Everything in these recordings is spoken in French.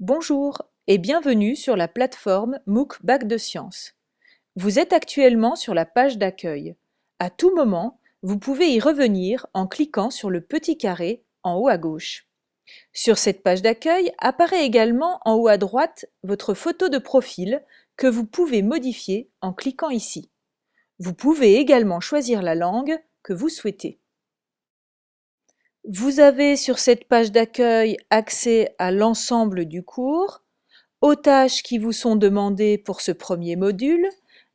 Bonjour et bienvenue sur la plateforme MOOC Bac de Sciences. Vous êtes actuellement sur la page d'accueil. À tout moment, vous pouvez y revenir en cliquant sur le petit carré en haut à gauche. Sur cette page d'accueil apparaît également en haut à droite votre photo de profil que vous pouvez modifier en cliquant ici. Vous pouvez également choisir la langue que vous souhaitez. Vous avez sur cette page d'accueil accès à l'ensemble du cours, aux tâches qui vous sont demandées pour ce premier module,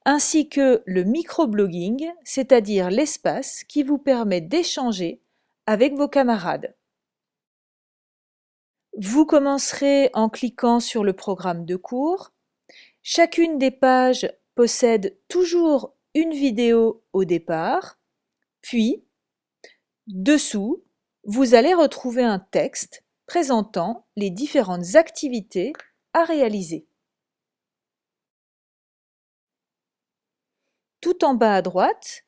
ainsi que le microblogging, c'est-à-dire l'espace qui vous permet d'échanger avec vos camarades. Vous commencerez en cliquant sur le programme de cours. Chacune des pages possède toujours une vidéo au départ, puis, dessous, vous allez retrouver un texte présentant les différentes activités à réaliser. Tout en bas à droite,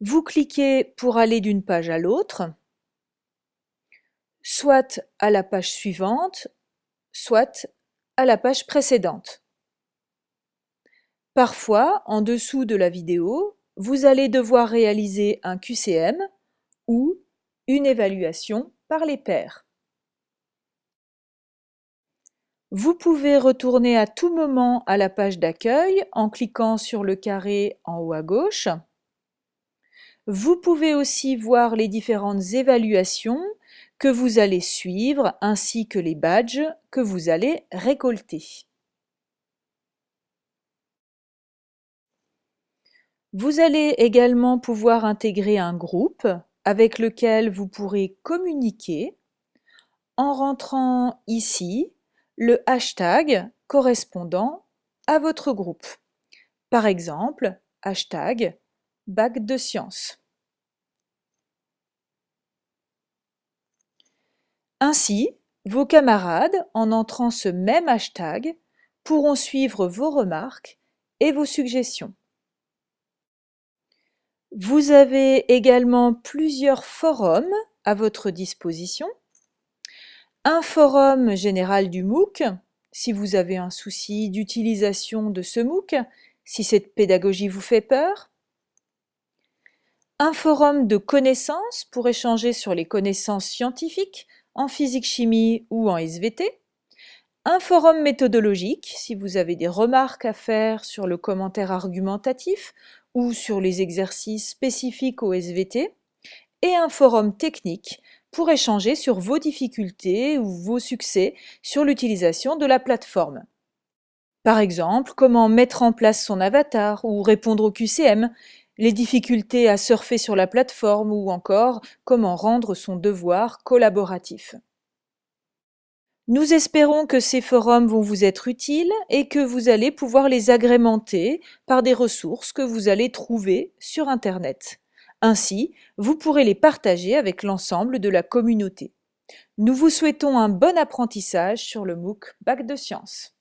vous cliquez pour aller d'une page à l'autre, soit à la page suivante, soit à la page précédente. Parfois, en dessous de la vidéo, vous allez devoir réaliser un QCM ou une évaluation par les pairs. Vous pouvez retourner à tout moment à la page d'accueil en cliquant sur le carré en haut à gauche. Vous pouvez aussi voir les différentes évaluations que vous allez suivre ainsi que les badges que vous allez récolter. Vous allez également pouvoir intégrer un groupe avec lequel vous pourrez communiquer en rentrant ici le hashtag correspondant à votre groupe. Par exemple, hashtag bac de sciences. Ainsi, vos camarades, en entrant ce même hashtag, pourront suivre vos remarques et vos suggestions. Vous avez également plusieurs forums à votre disposition. Un forum général du MOOC, si vous avez un souci d'utilisation de ce MOOC, si cette pédagogie vous fait peur. Un forum de connaissances pour échanger sur les connaissances scientifiques en physique-chimie ou en SVT. Un forum méthodologique si vous avez des remarques à faire sur le commentaire argumentatif ou sur les exercices spécifiques au SVT, et un forum technique pour échanger sur vos difficultés ou vos succès sur l'utilisation de la plateforme. Par exemple, comment mettre en place son avatar ou répondre au QCM, les difficultés à surfer sur la plateforme ou encore comment rendre son devoir collaboratif. Nous espérons que ces forums vont vous être utiles et que vous allez pouvoir les agrémenter par des ressources que vous allez trouver sur Internet. Ainsi, vous pourrez les partager avec l'ensemble de la communauté. Nous vous souhaitons un bon apprentissage sur le MOOC Bac de Sciences.